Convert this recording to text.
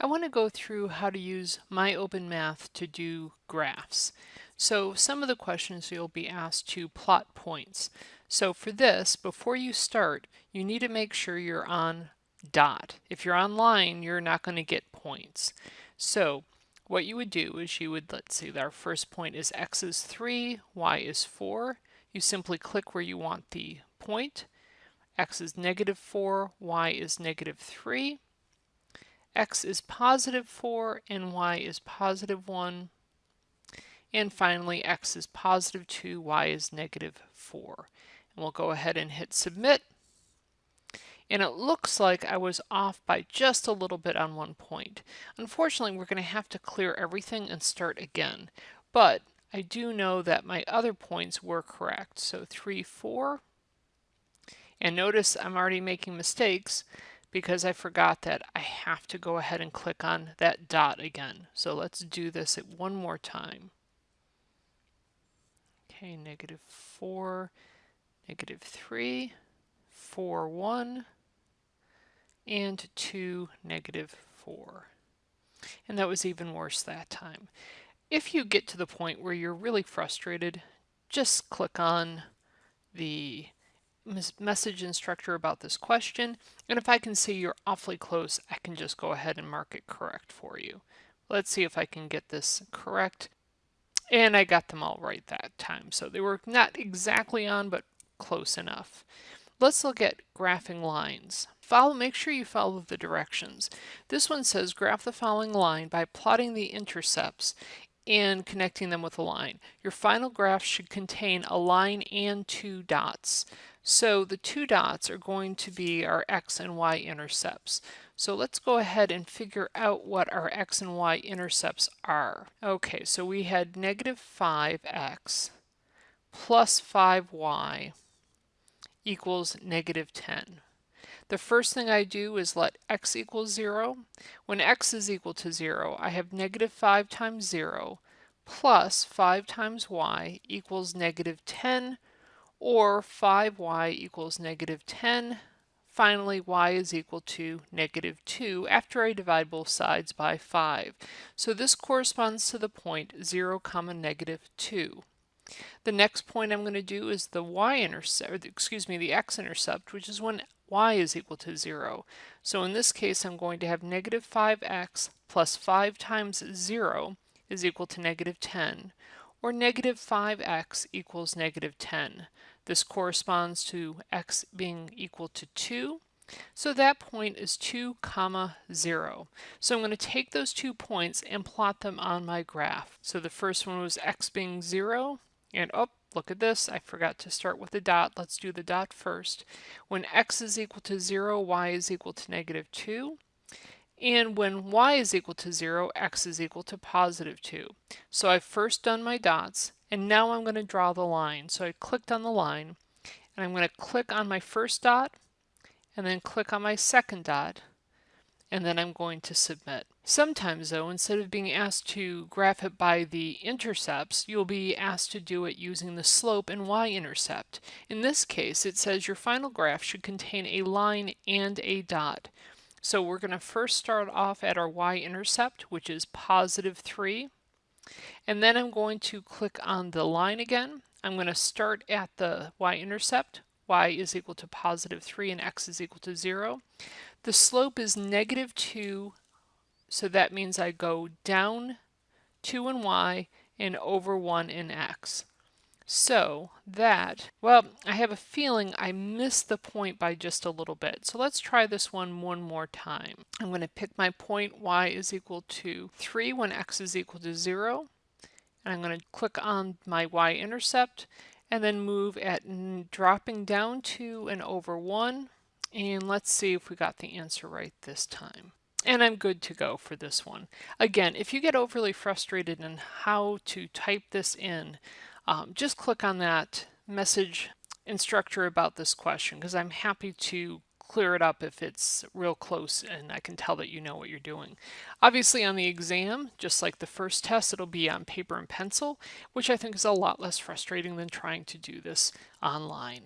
I want to go through how to use my MyOpenMath to do graphs. So some of the questions you'll be asked to plot points. So for this, before you start, you need to make sure you're on dot. If you're on line, you're not going to get points. So what you would do is you would, let's see, our first point is x is 3, y is 4. You simply click where you want the point. x is negative 4, y is negative 3 x is positive 4 and y is positive 1. And finally, x is positive 2, y is negative 4. And we'll go ahead and hit submit. And it looks like I was off by just a little bit on one point. Unfortunately, we're going to have to clear everything and start again. But I do know that my other points were correct. So 3, 4. And notice I'm already making mistakes because I forgot that I have to go ahead and click on that dot again. So let's do this one more time. Okay, negative 4, negative 3, 4, 1, and 2, negative 4. And that was even worse that time. If you get to the point where you're really frustrated, just click on the message instructor about this question. And if I can see you're awfully close, I can just go ahead and mark it correct for you. Let's see if I can get this correct. And I got them all right that time. So they were not exactly on, but close enough. Let's look at graphing lines. Follow, make sure you follow the directions. This one says graph the following line by plotting the intercepts and connecting them with a line. Your final graph should contain a line and two dots. So the two dots are going to be our x and y intercepts. So let's go ahead and figure out what our x and y intercepts are. Okay, so we had negative 5x plus 5y equals negative 10. The first thing I do is let x equal 0. When x is equal to 0, I have negative 5 times 0 plus 5 times y equals negative 10 or 5y equals negative 10. Finally, y is equal to negative 2 after I divide both sides by 5. So this corresponds to the point 0 comma negative 2. The next point I'm going to do is the y-intercept, excuse me, the x-intercept, which is when y is equal to 0. So in this case, I'm going to have negative 5x plus 5 times 0 is equal to negative 10, or negative 5x equals negative 10. This corresponds to x being equal to 2. So that point is 2 comma 0. So I'm going to take those two points and plot them on my graph. So the first one was x being 0, and oh, look at this, I forgot to start with the dot. Let's do the dot first. When x is equal to 0, y is equal to negative 2. And when y is equal to 0, x is equal to positive 2. So I've first done my dots, and now I'm going to draw the line. So I clicked on the line, and I'm going to click on my first dot, and then click on my second dot, and then I'm going to submit. Sometimes though, instead of being asked to graph it by the intercepts, you'll be asked to do it using the slope and y-intercept. In this case, it says your final graph should contain a line and a dot. So we're going to first start off at our y-intercept, which is positive 3. And then I'm going to click on the line again. I'm going to start at the y-intercept. y is equal to positive 3 and x is equal to 0. The slope is negative 2, so that means I go down 2 in y and over 1 in x. So that, well, I have a feeling I missed the point by just a little bit. So let's try this one one more time. I'm going to pick my point y is equal to 3 when x is equal to 0. And I'm going to click on my y-intercept and then move at dropping down to and over 1. And let's see if we got the answer right this time. And I'm good to go for this one. Again, if you get overly frustrated in how to type this in, um, just click on that message instructor about this question because I'm happy to clear it up if it's real close and I can tell that you know what you're doing. Obviously on the exam, just like the first test, it'll be on paper and pencil, which I think is a lot less frustrating than trying to do this online.